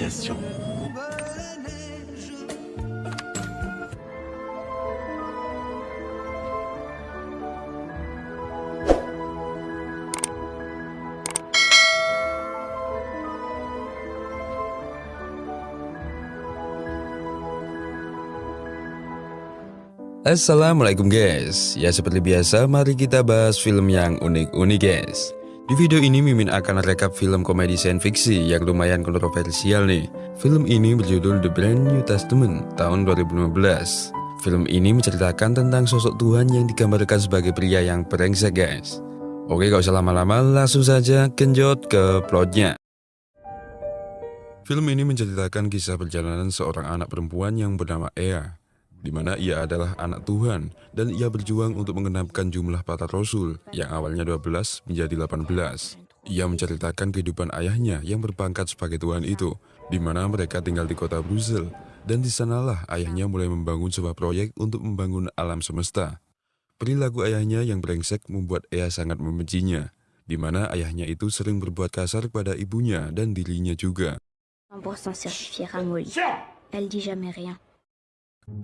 civilisation. Assalamualaikum guys Ya seperti biasa mari kita bahas film yang unik-unik guys Di video ini Mimin akan rekap film komedi sains fiksi yang lumayan kontroversial nih. Film ini berjudul The Brand New Testament tahun 2015 Film ini menceritakan tentang sosok Tuhan yang digambarkan sebagai pria yang brengsek guys. Oke gak usah lama-lama langsung saja genjot ke plotnya. Film ini menceritakan kisah perjalanan seorang anak perempuan yang bernama Ea di mana ia adalah anak Tuhan dan ia berjuang untuk mengenapkan jumlah para rasul yang awalnya 12 menjadi 18. Ia menceritakan kehidupan ayahnya yang berpangkat sebagai Tuhan itu, di mana mereka tinggal di kota Brussels, dan di sanalah ayahnya mulai membangun sebuah proyek untuk membangun alam semesta. Perilaku ayahnya yang brengsek membuat ia sangat membencinya, di mana ayahnya itu sering berbuat kasar kepada ibunya dan dirinya juga.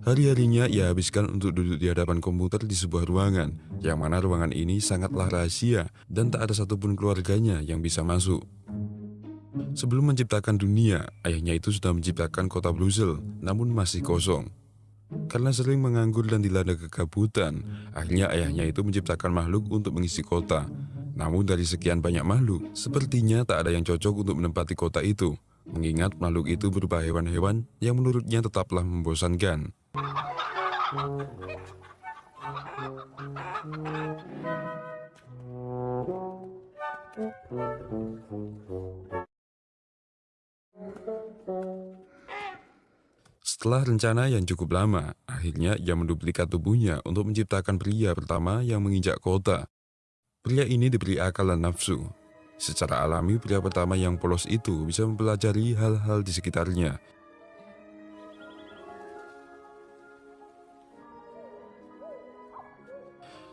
Hari-harinya ia habiskan untuk duduk di hadapan komputer di sebuah ruangan, yang mana ruangan ini sangatlah rahasia dan tak ada satupun keluarganya yang bisa masuk. Sebelum menciptakan dunia, ayahnya itu sudah menciptakan kota Brussels, namun masih kosong. Karena sering menganggur dan dilanda kegabutan, akhirnya ayahnya itu menciptakan makhluk untuk mengisi kota. Namun dari sekian banyak makhluk, sepertinya tak ada yang cocok untuk menempati kota itu mengingat makhluk itu berupa hewan-hewan yang menurutnya tetaplah membosankan. Setelah rencana yang cukup lama, akhirnya ia menduplikat tubuhnya untuk menciptakan pria pertama yang menginjak kota. Pria ini diberi akal dan nafsu, Secara alami, pria pertama yang polos itu bisa mempelajari hal-hal di sekitarnya.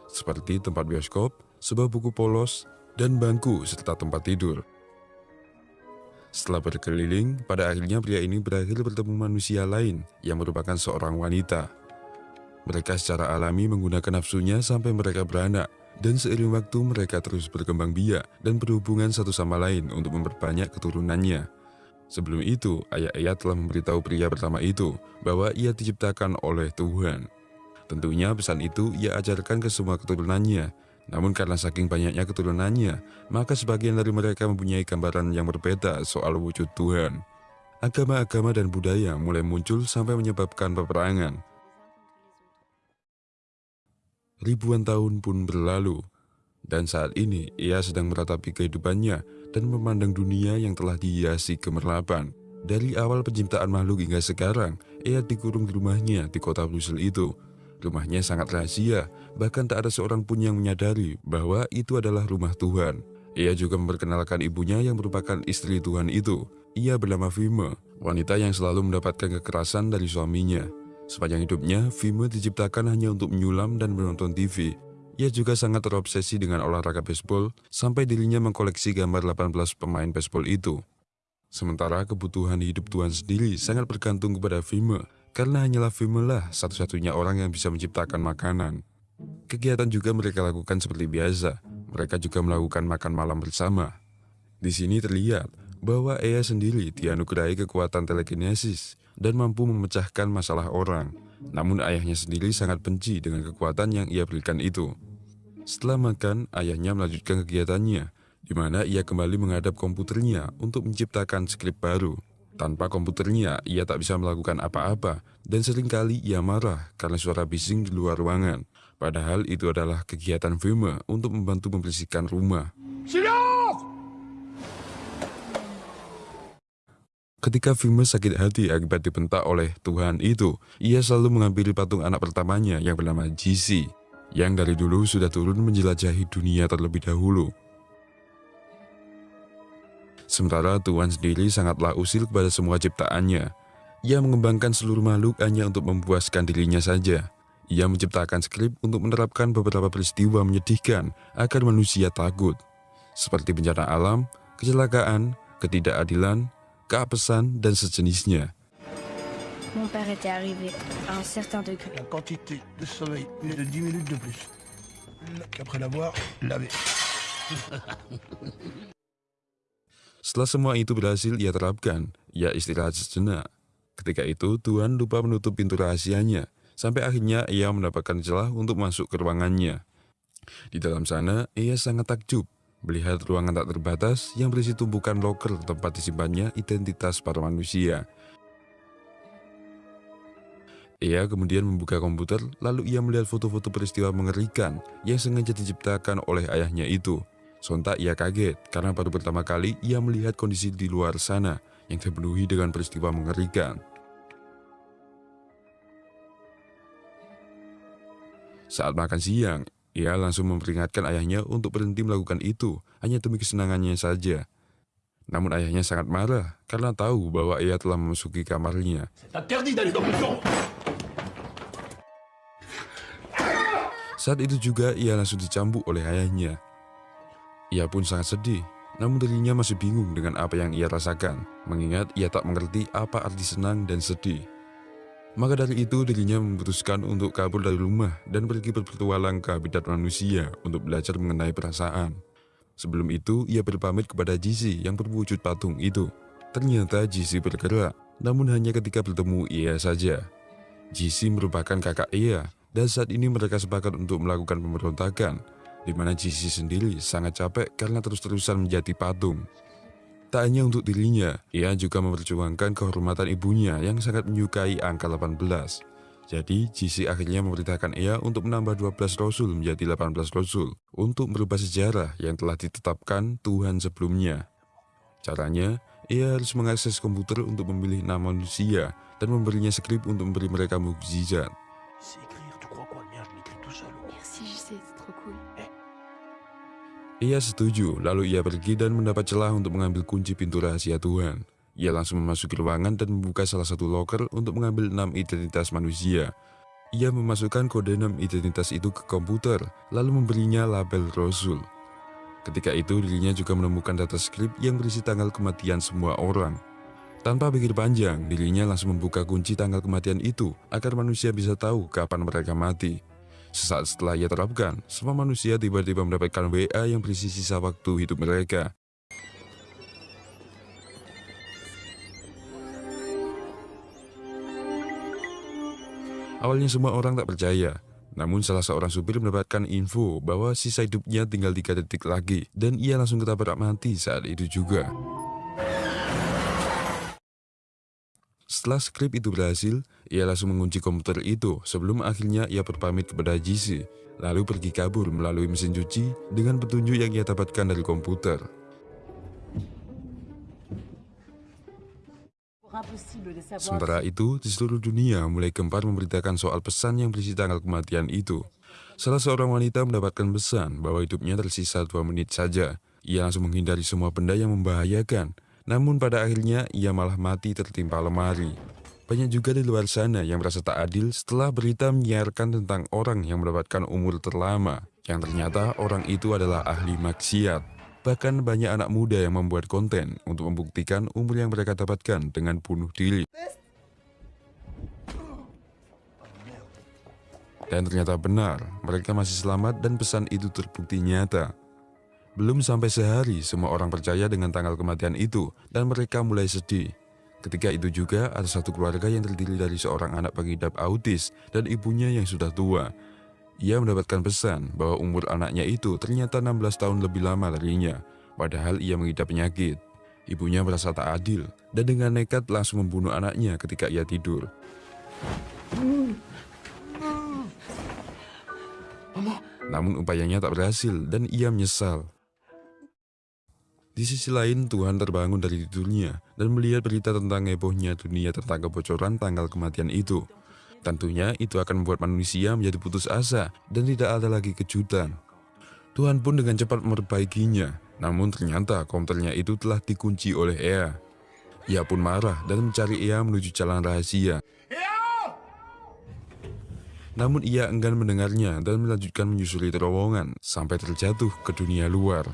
Seperti tempat bioskop, sebuah buku polos, dan bangku serta tempat tidur. Setelah berkeliling, pada akhirnya pria ini berakhir bertemu manusia lain yang merupakan seorang wanita. Mereka secara alami menggunakan nafsunya sampai mereka beranak, dan seiring waktu mereka terus berkembang biak dan berhubungan satu sama lain untuk memperbanyak keturunannya. Sebelum itu, ayah ayah telah memberitahu pria pertama itu bahwa ia diciptakan oleh Tuhan. Tentunya pesan itu ia ajarkan ke semua keturunannya, namun karena saking banyaknya keturunannya, maka sebagian dari mereka mempunyai gambaran yang berbeda soal wujud Tuhan. Agama-agama dan budaya mulai muncul sampai menyebabkan peperangan, Ribuan tahun pun berlalu, dan saat ini ia sedang meratapi kehidupannya dan memandang dunia yang telah dihiasi kemerlapan. Dari awal penciptaan makhluk hingga sekarang, ia dikurung di rumahnya di kota Brussels itu. Rumahnya sangat rahasia, bahkan tak ada seorang pun yang menyadari bahwa itu adalah rumah Tuhan. Ia juga memperkenalkan ibunya yang merupakan istri Tuhan itu. Ia bernama Vime, wanita yang selalu mendapatkan kekerasan dari suaminya. Sepanjang hidupnya, Vime diciptakan hanya untuk menyulam dan menonton TV. Ia juga sangat terobsesi dengan olahraga baseball, sampai dirinya mengkoleksi gambar 18 pemain baseball itu. Sementara kebutuhan hidup Tuhan sendiri sangat bergantung kepada Vime, karena hanyalah Vime lah satu-satunya orang yang bisa menciptakan makanan. Kegiatan juga mereka lakukan seperti biasa, mereka juga melakukan makan malam bersama. Di sini terlihat bahwa Ea sendiri dianugerahi kekuatan telekinesis, dan mampu memecahkan masalah orang. Namun ayahnya sendiri sangat benci dengan kekuatan yang ia berikan itu. Setelah makan, ayahnya melanjutkan kegiatannya, di mana ia kembali menghadap komputernya untuk menciptakan skrip baru. Tanpa komputernya, ia tak bisa melakukan apa-apa, dan sering kali ia marah karena suara bising di luar ruangan. Padahal itu adalah kegiatan Vima untuk membantu membersihkan rumah. Ketika Vima sakit hati akibat dibentak oleh Tuhan itu, ia selalu mengambil patung anak pertamanya yang bernama GC, yang dari dulu sudah turun menjelajahi dunia terlebih dahulu. Sementara Tuhan sendiri sangatlah usil kepada semua ciptaannya. Ia mengembangkan seluruh makhluk hanya untuk memuaskan dirinya saja. Ia menciptakan skrip untuk menerapkan beberapa peristiwa menyedihkan agar manusia takut, seperti bencana alam, kecelakaan, ketidakadilan, keapesan, dan sejenisnya. Mon père était arrivé à un certain degré. La quantité de sommeil est de 10 minutes de plus. Qu'après l'avoir lavé. Setelah semua itu berhasil ia terapkan, ia istirahat sejenak. Ketika itu, Tuhan lupa menutup pintu rahasianya, sampai akhirnya ia mendapatkan celah untuk masuk ke ruangannya. Di dalam sana, ia sangat takjub melihat ruangan tak terbatas yang berisi tumpukan loker tempat disimpannya identitas para manusia. Ia kemudian membuka komputer, lalu ia melihat foto-foto peristiwa mengerikan yang sengaja diciptakan oleh ayahnya itu. Sontak ia kaget karena baru pertama kali ia melihat kondisi di luar sana yang dipenuhi dengan peristiwa mengerikan. Saat makan siang, ia langsung memperingatkan ayahnya untuk berhenti melakukan itu hanya demi kesenangannya saja. Namun ayahnya sangat marah karena tahu bahwa ia telah memasuki kamarnya. Saat itu juga ia langsung dicambuk oleh ayahnya. Ia pun sangat sedih, namun dirinya masih bingung dengan apa yang ia rasakan, mengingat ia tak mengerti apa arti senang dan sedih. Maka dari itu dirinya memutuskan untuk kabur dari rumah dan pergi berpetualang ke habitat manusia untuk belajar mengenai perasaan. Sebelum itu, ia berpamit kepada Jisi yang berwujud patung itu. Ternyata Jisi bergerak, namun hanya ketika bertemu ia saja. Jisi merupakan kakak ia dan saat ini mereka sepakat untuk melakukan pemberontakan, di mana Jisi sendiri sangat capek karena terus-terusan menjadi patung. Tak hanya untuk dirinya, ia juga memperjuangkan kehormatan ibunya yang sangat menyukai angka 18. Jadi, Jisi akhirnya memerintahkan ia untuk menambah 12 Rasul menjadi 18 Rasul untuk merubah sejarah yang telah ditetapkan Tuhan sebelumnya. Caranya, ia harus mengakses komputer untuk memilih nama manusia dan memberinya skrip untuk memberi mereka mukjizat. Ia setuju, lalu ia pergi dan mendapat celah untuk mengambil kunci pintu rahasia Tuhan. Ia langsung memasuki ruangan dan membuka salah satu loker untuk mengambil enam identitas manusia. Ia memasukkan kode enam identitas itu ke komputer, lalu memberinya label Rasul. Ketika itu dirinya juga menemukan data skrip yang berisi tanggal kematian semua orang. Tanpa pikir panjang, dirinya langsung membuka kunci tanggal kematian itu agar manusia bisa tahu kapan mereka mati. Sesaat setelah ia terapkan, semua manusia tiba-tiba mendapatkan WA yang berisi sisa waktu hidup mereka. Awalnya semua orang tak percaya, namun salah seorang supir mendapatkan info bahwa sisa hidupnya tinggal 3 detik lagi dan ia langsung ketabrak mati saat itu juga. Setelah skrip itu berhasil, ia langsung mengunci komputer itu sebelum akhirnya ia berpamit kepada Jisi, lalu pergi kabur melalui mesin cuci dengan petunjuk yang ia dapatkan dari komputer. Sementara itu, di seluruh dunia mulai gempar memberitakan soal pesan yang berisi tanggal kematian itu. Salah seorang wanita mendapatkan pesan bahwa hidupnya tersisa dua menit saja. Ia langsung menghindari semua benda yang membahayakan namun pada akhirnya ia malah mati tertimpa lemari. Banyak juga di luar sana yang merasa tak adil setelah berita menyiarkan tentang orang yang mendapatkan umur terlama, yang ternyata orang itu adalah ahli maksiat. Bahkan banyak anak muda yang membuat konten untuk membuktikan umur yang mereka dapatkan dengan bunuh diri. Dan ternyata benar, mereka masih selamat dan pesan itu terbukti nyata. Belum sampai sehari, semua orang percaya dengan tanggal kematian itu, dan mereka mulai sedih. Ketika itu juga, ada satu keluarga yang terdiri dari seorang anak pengidap autis dan ibunya yang sudah tua. Ia mendapatkan pesan bahwa umur anaknya itu ternyata 16 tahun lebih lama darinya, padahal ia mengidap penyakit. Ibunya merasa tak adil, dan dengan nekat langsung membunuh anaknya ketika ia tidur. Namun upayanya tak berhasil dan ia menyesal. Di sisi lain, Tuhan terbangun dari tidurnya dan melihat berita tentang hebohnya dunia tentang kebocoran tanggal kematian itu. Tentunya itu akan membuat manusia menjadi putus asa dan tidak ada lagi kejutan. Tuhan pun dengan cepat memperbaikinya, namun ternyata komputernya itu telah dikunci oleh Ea. Ia pun marah dan mencari Ea menuju jalan rahasia. Namun ia enggan mendengarnya dan melanjutkan menyusuri terowongan sampai terjatuh ke dunia luar.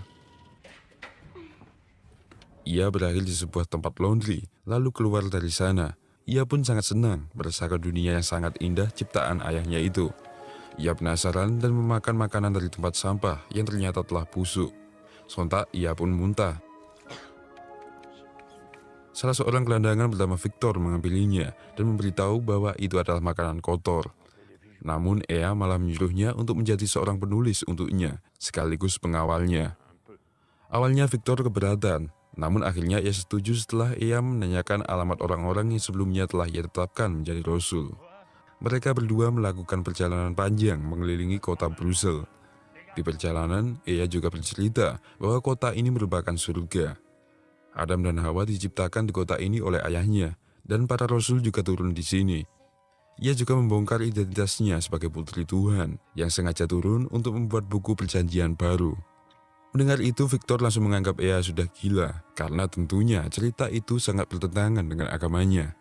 Ia berakhir di sebuah tempat laundry, lalu keluar dari sana. Ia pun sangat senang merasakan dunia yang sangat indah ciptaan ayahnya itu. Ia penasaran dan memakan makanan dari tempat sampah yang ternyata telah busuk. Sontak ia pun muntah. Salah seorang gelandangan bernama Victor mengambilinya dan memberitahu bahwa itu adalah makanan kotor. Namun Ea malah menyuruhnya untuk menjadi seorang penulis untuknya, sekaligus pengawalnya. Awalnya Victor keberatan, namun akhirnya ia setuju setelah ia menanyakan alamat orang-orang yang sebelumnya telah ia tetapkan menjadi Rasul. Mereka berdua melakukan perjalanan panjang mengelilingi kota Brussels. Di perjalanan, ia juga bercerita bahwa kota ini merupakan surga. Adam dan Hawa diciptakan di kota ini oleh ayahnya, dan para Rasul juga turun di sini. Ia juga membongkar identitasnya sebagai putri Tuhan yang sengaja turun untuk membuat buku perjanjian baru. Mendengar itu, Victor langsung menganggap Ea sudah gila, karena tentunya cerita itu sangat bertentangan dengan agamanya.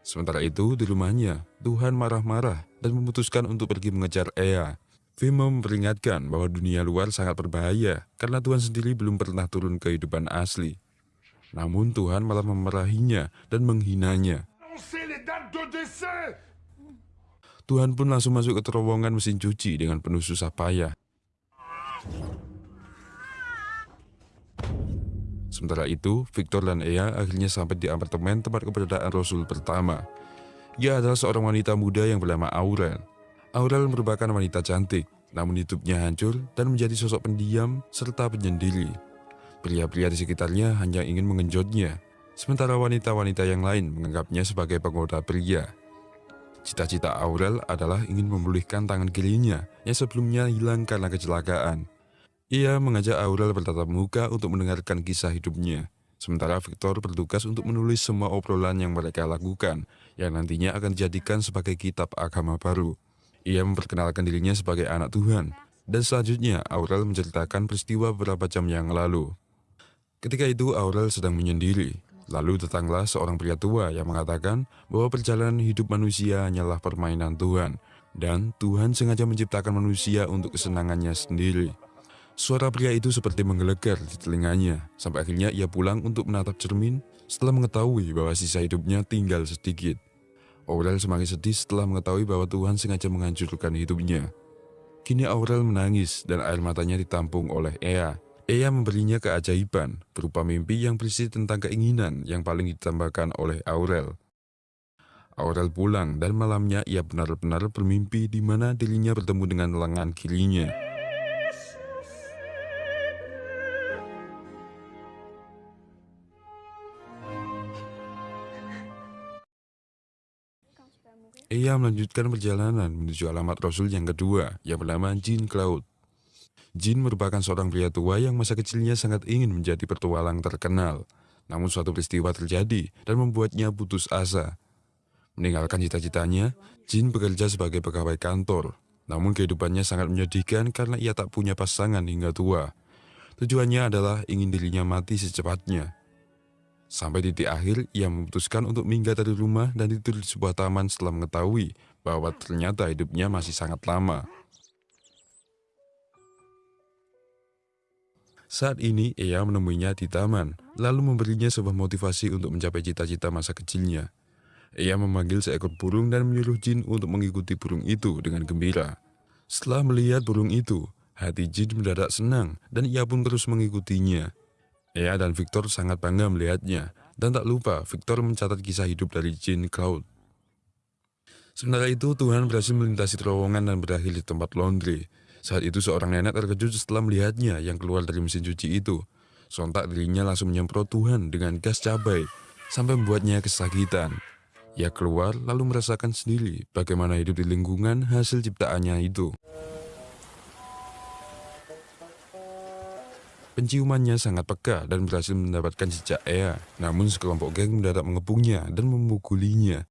Sementara itu, di rumahnya, Tuhan marah-marah dan memutuskan untuk pergi mengejar Ea. Vimo memperingatkan bahwa dunia luar sangat berbahaya, karena Tuhan sendiri belum pernah turun kehidupan asli. Namun Tuhan malah memarahinya dan menghinanya. Tuhan pun langsung masuk ke terowongan mesin cuci dengan penuh susah payah. Sementara itu, Victor dan Ea akhirnya sampai di apartemen tempat keberadaan Rasul pertama. Ia adalah seorang wanita muda yang bernama Aurel. Aurel merupakan wanita cantik, namun hidupnya hancur dan menjadi sosok pendiam serta penyendiri. Pria-pria di sekitarnya hanya ingin mengenjotnya, sementara wanita-wanita yang lain menganggapnya sebagai penggoda pria. Cita-cita Aurel adalah ingin memulihkan tangan kirinya yang sebelumnya hilang karena kecelakaan. Ia mengajak Aurel bertatap muka untuk mendengarkan kisah hidupnya. Sementara Victor bertugas untuk menulis semua obrolan yang mereka lakukan, yang nantinya akan dijadikan sebagai kitab agama baru. Ia memperkenalkan dirinya sebagai anak Tuhan, dan selanjutnya Aurel menceritakan peristiwa beberapa jam yang lalu. Ketika itu Aurel sedang menyendiri, lalu datanglah seorang pria tua yang mengatakan bahwa perjalanan hidup manusia hanyalah permainan Tuhan, dan Tuhan sengaja menciptakan manusia untuk kesenangannya sendiri. Suara pria itu seperti menggelegar di telinganya, sampai akhirnya ia pulang untuk menatap cermin setelah mengetahui bahwa sisa hidupnya tinggal sedikit. Aurel semakin sedih setelah mengetahui bahwa Tuhan sengaja menghancurkan hidupnya. Kini Aurel menangis dan air matanya ditampung oleh Ea. Ea memberinya keajaiban berupa mimpi yang berisi tentang keinginan yang paling ditambahkan oleh Aurel. Aurel pulang dan malamnya ia benar-benar bermimpi di mana dirinya bertemu dengan lengan kirinya. Ia melanjutkan perjalanan menuju alamat Rasul yang kedua yang bernama Jean Cloud. Jean merupakan seorang pria tua yang masa kecilnya sangat ingin menjadi petualang terkenal. Namun suatu peristiwa terjadi dan membuatnya putus asa. Meninggalkan cita-citanya, Jean bekerja sebagai pegawai kantor. Namun kehidupannya sangat menyedihkan karena ia tak punya pasangan hingga tua. Tujuannya adalah ingin dirinya mati secepatnya. Sampai titik akhir, ia memutuskan untuk minggat dari rumah dan tidur di sebuah taman setelah mengetahui bahwa ternyata hidupnya masih sangat lama. Saat ini, ia menemuinya di taman, lalu memberinya sebuah motivasi untuk mencapai cita-cita masa kecilnya. Ia memanggil seekor burung dan menyuruh Jin untuk mengikuti burung itu dengan gembira. Setelah melihat burung itu, hati Jin mendadak senang dan ia pun terus mengikutinya. Ea dan Victor sangat bangga melihatnya, dan tak lupa Victor mencatat kisah hidup dari Jean Cloud. Sementara itu, Tuhan berhasil melintasi terowongan dan berakhir di tempat laundry. Saat itu seorang nenek terkejut setelah melihatnya yang keluar dari mesin cuci itu. Sontak dirinya langsung menyemprot Tuhan dengan gas cabai, sampai membuatnya kesakitan. Ia keluar lalu merasakan sendiri bagaimana hidup di lingkungan hasil ciptaannya itu. Penciumannya sangat peka dan berhasil mendapatkan jejak Ea, namun sekelompok geng mendadak mengepungnya dan memukulinya.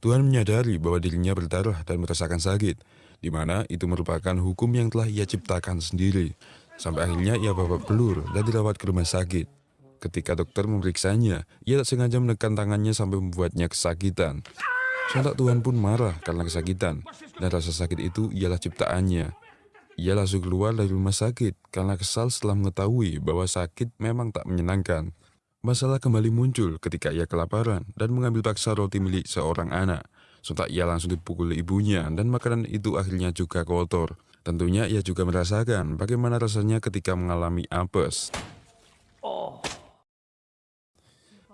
Tuhan menyadari bahwa dirinya berdarah dan merasakan sakit, di mana itu merupakan hukum yang telah ia ciptakan sendiri. Sampai akhirnya ia babak belur dan dirawat ke rumah sakit. Ketika dokter memeriksanya, ia tak sengaja menekan tangannya sampai membuatnya kesakitan. Sontak Tuhan pun marah karena kesakitan, dan rasa sakit itu ialah ciptaannya. ia langsung keluar dari rumah sakit karena kesal setelah mengetahui bahwa sakit memang tak menyenangkan. Masalah kembali muncul ketika ia kelaparan dan mengambil paksa roti milik seorang anak. Sontak ia langsung dipukul ibunya dan makanan itu akhirnya juga kotor. Tentunya ia juga merasakan bagaimana rasanya ketika mengalami apes.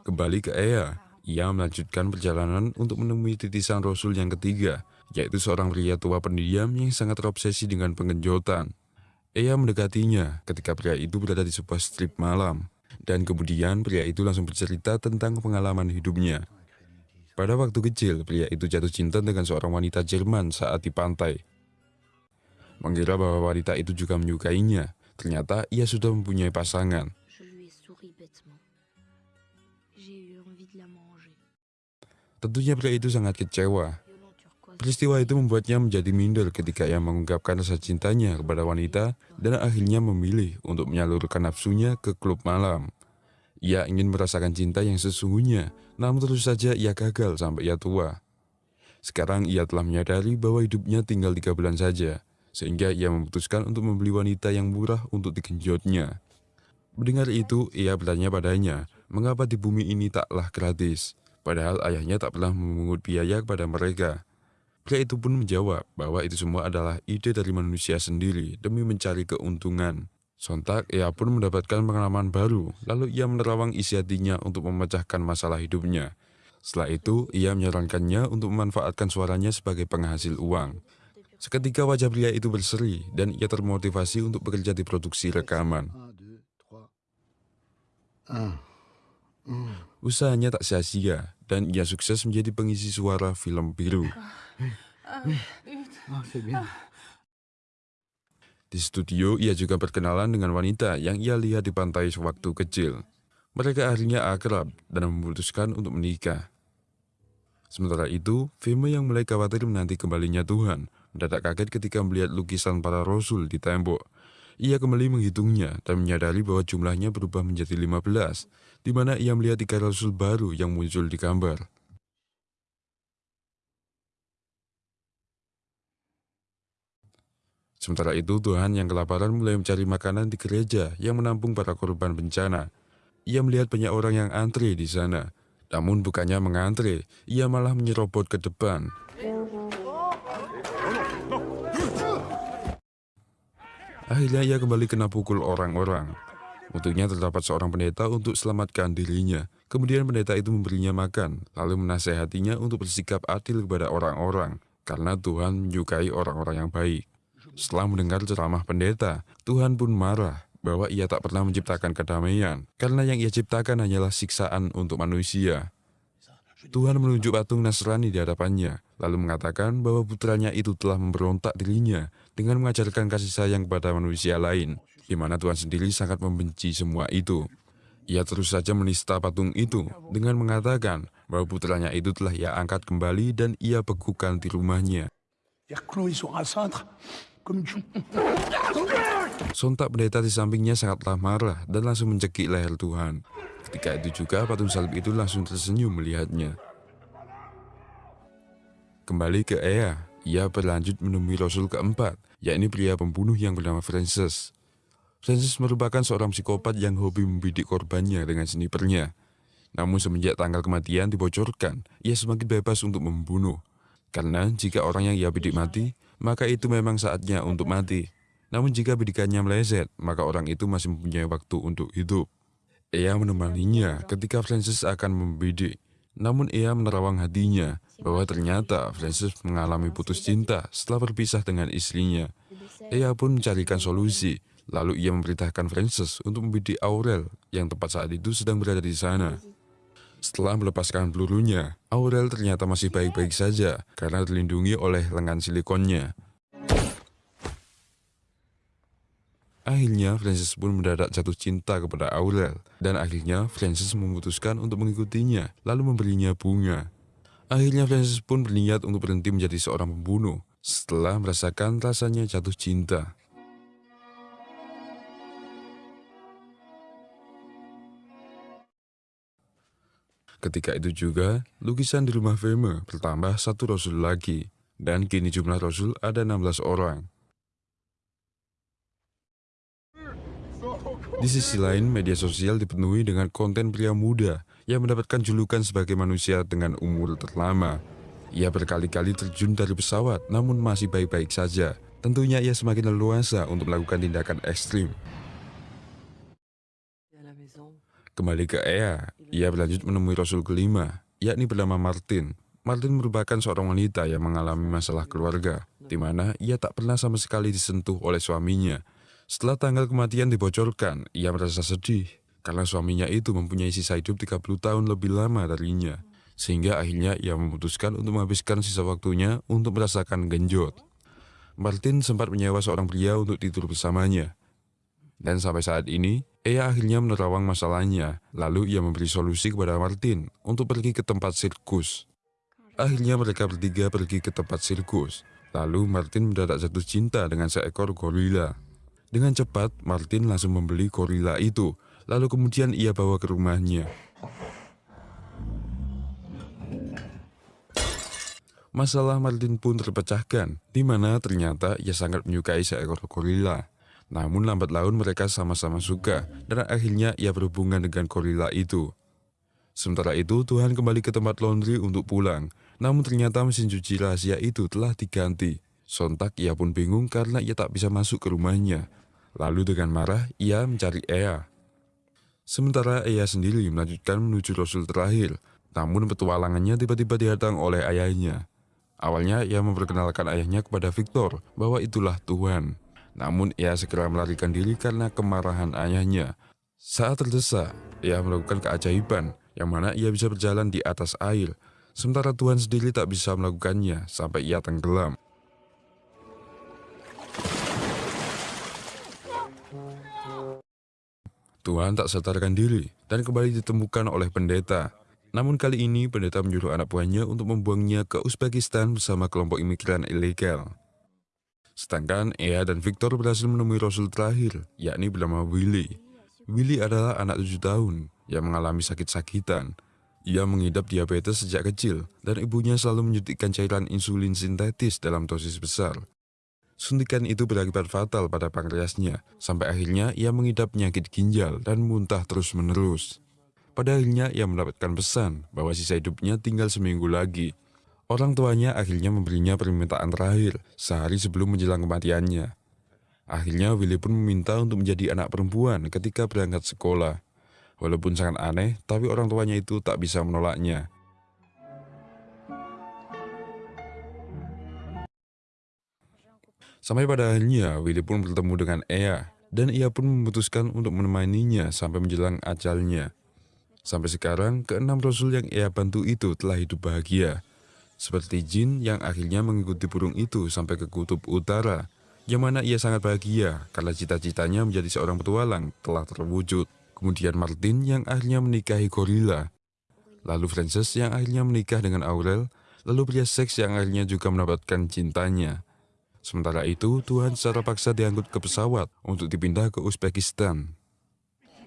Kembali ke Ea, ia melanjutkan perjalanan untuk menemui titisan Rasul yang ketiga, yaitu seorang pria tua pendiam yang sangat terobsesi dengan pengenjotan. Ea mendekatinya ketika pria itu berada di sebuah strip malam. Dan kemudian pria itu langsung bercerita tentang pengalaman hidupnya. Pada waktu kecil, pria itu jatuh cinta dengan seorang wanita Jerman saat di pantai. Mengira bahwa wanita itu juga menyukainya, ternyata ia sudah mempunyai pasangan. Tentunya pria itu sangat kecewa. Peristiwa itu membuatnya menjadi minder ketika ia mengungkapkan rasa cintanya kepada wanita dan akhirnya memilih untuk menyalurkan nafsunya ke klub malam. Ia ingin merasakan cinta yang sesungguhnya, namun terus saja ia gagal sampai ia tua. Sekarang ia telah menyadari bahwa hidupnya tinggal tiga bulan saja, sehingga ia memutuskan untuk membeli wanita yang murah untuk digenjotnya. Mendengar itu, ia bertanya padanya, mengapa di bumi ini taklah gratis, padahal ayahnya tak pernah memungut biaya kepada mereka. Pria itu pun menjawab bahwa itu semua adalah ide dari manusia sendiri demi mencari keuntungan. Sontak, ia pun mendapatkan pengalaman baru, lalu ia menerawang isi hatinya untuk memecahkan masalah hidupnya. Setelah itu, ia menyarankannya untuk memanfaatkan suaranya sebagai penghasil uang. Seketika wajah pria itu berseri dan ia termotivasi untuk bekerja di produksi rekaman. Usahanya tak sia-sia dan ia sukses menjadi pengisi suara film biru. Di studio, ia juga berkenalan dengan wanita yang ia lihat di pantai sewaktu kecil. Mereka akhirnya akrab dan memutuskan untuk menikah. Sementara itu, Feme yang mulai khawatir menanti kembalinya Tuhan, mendadak kaget ketika melihat lukisan para rasul di tembok. Ia kembali menghitungnya dan menyadari bahwa jumlahnya berubah menjadi 15, di mana ia melihat tiga rasul baru yang muncul di gambar. Sementara itu, Tuhan yang kelaparan mulai mencari makanan di gereja yang menampung para korban bencana. Ia melihat banyak orang yang antri di sana. Namun bukannya mengantre, ia malah menyerobot ke depan. Akhirnya ia kembali kena pukul orang-orang. Untuknya terdapat seorang pendeta untuk selamatkan dirinya. Kemudian pendeta itu memberinya makan, lalu menasehatinya untuk bersikap adil kepada orang-orang, karena Tuhan menyukai orang-orang yang baik. Setelah mendengar ceramah pendeta, Tuhan pun marah bahwa ia tak pernah menciptakan kedamaian, karena yang ia ciptakan hanyalah siksaan untuk manusia. Tuhan menunjuk patung Nasrani di hadapannya, lalu mengatakan bahwa putranya itu telah memberontak dirinya dengan mengajarkan kasih sayang kepada manusia lain, di mana Tuhan sendiri sangat membenci semua itu. Ia terus saja menista patung itu dengan mengatakan bahwa putranya itu telah ia angkat kembali dan ia bekukan di rumahnya. Sontak pendeta di sampingnya sangatlah marah dan langsung mencekik leher Tuhan. Ketika itu juga patung salib itu langsung tersenyum melihatnya. Kembali ke Ea, ia berlanjut menemui Rasul keempat, yakni pria pembunuh yang bernama Francis. Francis merupakan seorang psikopat yang hobi membidik korbannya dengan snipernya. Namun semenjak tanggal kematian dibocorkan, ia semakin bebas untuk membunuh. Karena jika orang yang ia bidik mati, maka itu memang saatnya untuk mati. Namun jika bidikannya meleset, maka orang itu masih mempunyai waktu untuk hidup. Ia menemaninya ketika Francis akan membidik. Namun ia menerawang hatinya bahwa ternyata Francis mengalami putus cinta setelah berpisah dengan istrinya. Ia pun mencarikan solusi, lalu ia memerintahkan Francis untuk membidik Aurel yang tepat saat itu sedang berada di sana. Setelah melepaskan pelurunya, Aurel ternyata masih baik-baik saja karena terlindungi oleh lengan silikonnya. Akhirnya, Francis pun mendadak jatuh cinta kepada Aurel, dan akhirnya Francis memutuskan untuk mengikutinya, lalu memberinya bunga. Akhirnya Francis pun berniat untuk berhenti menjadi seorang pembunuh, setelah merasakan rasanya jatuh cinta. Ketika itu juga, lukisan di rumah Feme bertambah satu rasul lagi, dan kini jumlah rasul ada 16 orang. Di sisi lain, media sosial dipenuhi dengan konten pria muda yang mendapatkan julukan sebagai manusia dengan umur terlama. Ia berkali-kali terjun dari pesawat namun masih baik-baik saja. Tentunya ia semakin leluasa untuk melakukan tindakan ekstrim. Kembali ke Ea, ia berlanjut menemui Rasul kelima, yakni bernama Martin. Martin merupakan seorang wanita yang mengalami masalah keluarga, di mana ia tak pernah sama sekali disentuh oleh suaminya. Setelah tanggal kematian dibocorkan, ia merasa sedih karena suaminya itu mempunyai sisa hidup 30 tahun lebih lama darinya. Sehingga akhirnya ia memutuskan untuk menghabiskan sisa waktunya untuk merasakan genjot. Martin sempat menyewa seorang pria untuk tidur bersamanya. Dan sampai saat ini, Ea akhirnya menerawang masalahnya, lalu ia memberi solusi kepada Martin untuk pergi ke tempat sirkus. Akhirnya mereka bertiga pergi ke tempat sirkus, lalu Martin mendadak jatuh cinta dengan seekor gorila. Dengan cepat, Martin langsung membeli gorila itu, lalu kemudian ia bawa ke rumahnya. Masalah Martin pun terpecahkan, di mana ternyata ia sangat menyukai seekor gorila. Namun lambat laun mereka sama-sama suka dan akhirnya ia berhubungan dengan gorila itu. Sementara itu Tuhan kembali ke tempat laundry untuk pulang, namun ternyata mesin cuci rahasia itu telah diganti. Sontak ia pun bingung karena ia tak bisa masuk ke rumahnya. Lalu dengan marah ia mencari Ea. Sementara Ea sendiri melanjutkan menuju Rasul terakhir, namun petualangannya tiba-tiba dihatang oleh ayahnya. Awalnya ia memperkenalkan ayahnya kepada Victor bahwa itulah Tuhan. Namun ia segera melarikan diri karena kemarahan ayahnya. Saat terdesak, ia melakukan keajaiban yang mana ia bisa berjalan di atas air, sementara Tuhan sendiri tak bisa melakukannya sampai ia tenggelam. Tuhan tak sadarkan diri dan kembali ditemukan oleh pendeta. Namun kali ini pendeta menyuruh anak buahnya untuk membuangnya ke Uzbekistan bersama kelompok imigran ilegal. Sedangkan Ea dan Victor berhasil menemui Rasul terakhir, yakni bernama Willy. Willy adalah anak tujuh tahun yang mengalami sakit-sakitan. Ia mengidap diabetes sejak kecil dan ibunya selalu menyuntikkan cairan insulin sintetis dalam dosis besar. Suntikan itu berakibat fatal pada pankreasnya, sampai akhirnya ia mengidap penyakit ginjal dan muntah terus-menerus. Pada akhirnya ia mendapatkan pesan bahwa sisa hidupnya tinggal seminggu lagi Orang tuanya akhirnya memberinya permintaan terakhir sehari sebelum menjelang kematiannya. Akhirnya Willy pun meminta untuk menjadi anak perempuan ketika berangkat sekolah. Walaupun sangat aneh, tapi orang tuanya itu tak bisa menolaknya. Sampai pada akhirnya Willy pun bertemu dengan Ea dan ia pun memutuskan untuk menemaninya sampai menjelang ajalnya. Sampai sekarang, keenam rasul yang Ea bantu itu telah hidup bahagia seperti jin yang akhirnya mengikuti burung itu sampai ke kutub utara, yang mana ia sangat bahagia karena cita-citanya menjadi seorang petualang telah terwujud. Kemudian Martin yang akhirnya menikahi gorila. Lalu Frances yang akhirnya menikah dengan Aurel, lalu pria seks yang akhirnya juga mendapatkan cintanya. Sementara itu, Tuhan secara paksa diangkut ke pesawat untuk dipindah ke Uzbekistan.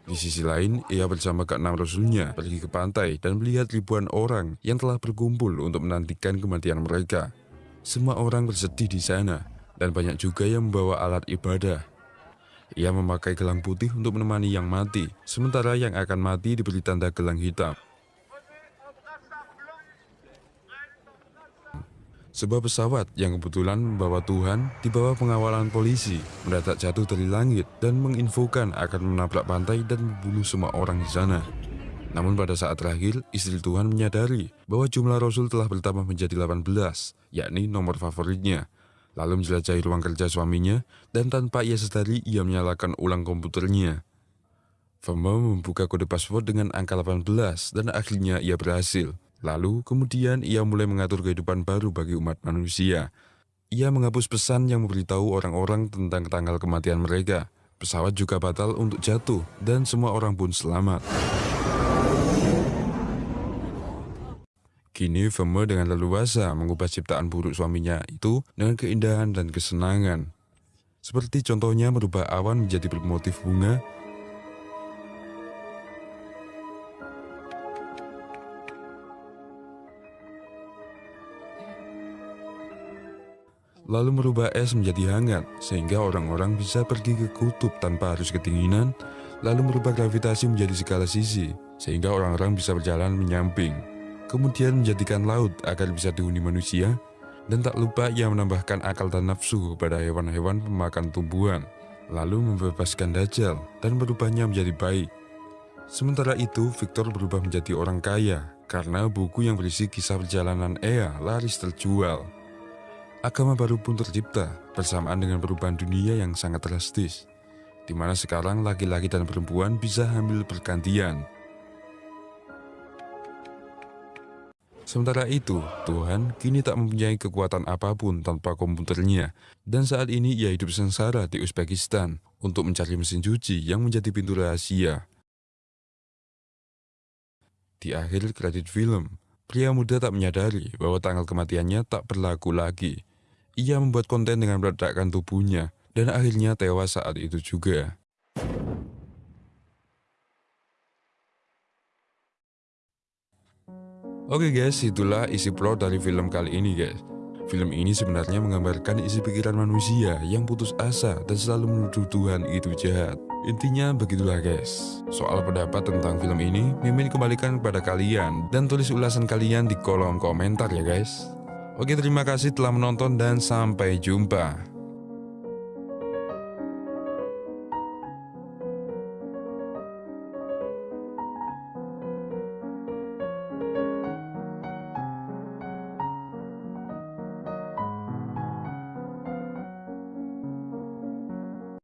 Di sisi lain, ia bersama keenam rasulnya pergi ke pantai dan melihat ribuan orang yang telah berkumpul untuk menantikan kematian mereka. Semua orang bersedih di sana, dan banyak juga yang membawa alat ibadah. Ia memakai gelang putih untuk menemani yang mati, sementara yang akan mati diberi tanda gelang hitam. Sebuah pesawat yang kebetulan membawa Tuhan di bawah pengawalan polisi mendadak jatuh dari langit dan menginfokan akan menabrak pantai dan membunuh semua orang di sana. Namun pada saat terakhir, istri Tuhan menyadari bahwa jumlah Rasul telah bertambah menjadi 18, yakni nomor favoritnya. Lalu menjelajahi ruang kerja suaminya, dan tanpa ia sadari ia menyalakan ulang komputernya. Fama membuka kode password dengan angka 18 dan akhirnya ia berhasil. Lalu kemudian ia mulai mengatur kehidupan baru bagi umat manusia. Ia menghapus pesan yang memberitahu orang-orang tentang tanggal kematian mereka. Pesawat juga batal untuk jatuh dan semua orang pun selamat. Kini Femme dengan leluasa mengubah ciptaan buruk suaminya itu dengan keindahan dan kesenangan. Seperti contohnya merubah awan menjadi bermotif bunga lalu merubah es menjadi hangat, sehingga orang-orang bisa pergi ke kutub tanpa harus kedinginan, lalu merubah gravitasi menjadi segala sisi, sehingga orang-orang bisa berjalan menyamping. Kemudian menjadikan laut agar bisa dihuni manusia, dan tak lupa ia menambahkan akal dan nafsu pada hewan-hewan pemakan tumbuhan, lalu membebaskan Dajjal dan berubahnya menjadi baik. Sementara itu, Victor berubah menjadi orang kaya karena buku yang berisi kisah perjalanan Ea laris terjual. Agama baru pun tercipta bersamaan dengan perubahan dunia yang sangat drastis, di mana sekarang laki-laki dan perempuan bisa hamil bergantian. Sementara itu, Tuhan kini tak mempunyai kekuatan apa pun tanpa komputernya, dan saat ini ia hidup sengsara di Uzbekistan untuk mencari mesin cuci yang menjadi pintu rahasia. Di akhir kredit film, pria muda tak menyadari bahwa tanggal kematiannya tak berlaku lagi. Ia membuat konten dengan meledakkan tubuhnya dan akhirnya tewas saat itu juga. Oke guys, itulah isi plot dari film kali ini guys. Film ini sebenarnya menggambarkan isi pikiran manusia yang putus asa dan selalu menuduh Tuhan itu jahat. Intinya begitulah guys. Soal pendapat tentang film ini, Mimin kembalikan kepada kalian dan tulis ulasan kalian di kolom komentar ya guys. Oke terima kasih telah menonton dan sampai jumpa.